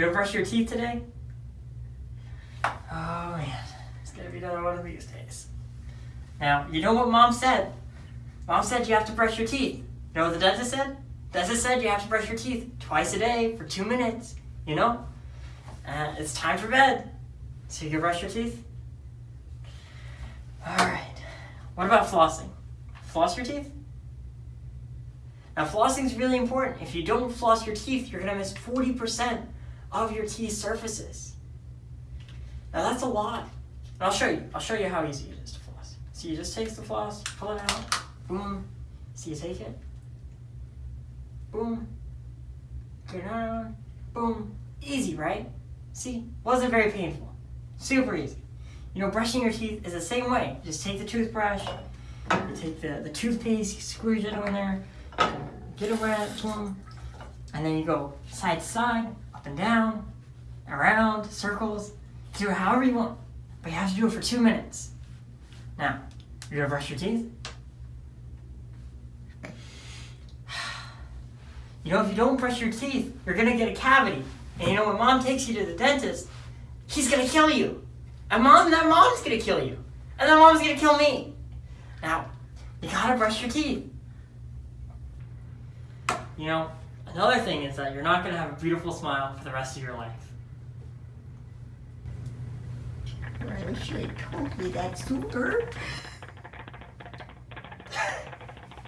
gonna brush your teeth today? Oh man, it's gonna be another one of these days. Now, you know what mom said? Mom said you have to brush your teeth. You know what the dentist said? Dentist said you have to brush your teeth twice a day for two minutes, you know? Uh, it's time for bed. So you can brush your teeth? Alright. What about flossing? Floss your teeth? Now flossing is really important. If you don't floss your teeth, you're gonna miss 40% of your teeth surfaces. Now that's a lot. And I'll show you. I'll show you how easy it is to floss. So you just take the floss, pull it out, boom. So you take it, boom, turn around, boom. Easy, right? See, wasn't very painful. Super easy. You know, brushing your teeth is the same way. You just take the toothbrush, you take the, the toothpaste, you squeeze it in there, get it, boom, and then you go side to side, up and down, around, circles. Do it however you want, but you have to do it for two minutes. Now, you're gonna brush your teeth. You know, if you don't brush your teeth, you're gonna get a cavity. And you know, when mom takes you to the dentist, he's gonna kill you. And mom, that mom's gonna kill you. And that mom's gonna kill me. Now, you gotta brush your teeth. You know, another thing is that you're not gonna have a beautiful smile for the rest of your life. I wish told that sooner.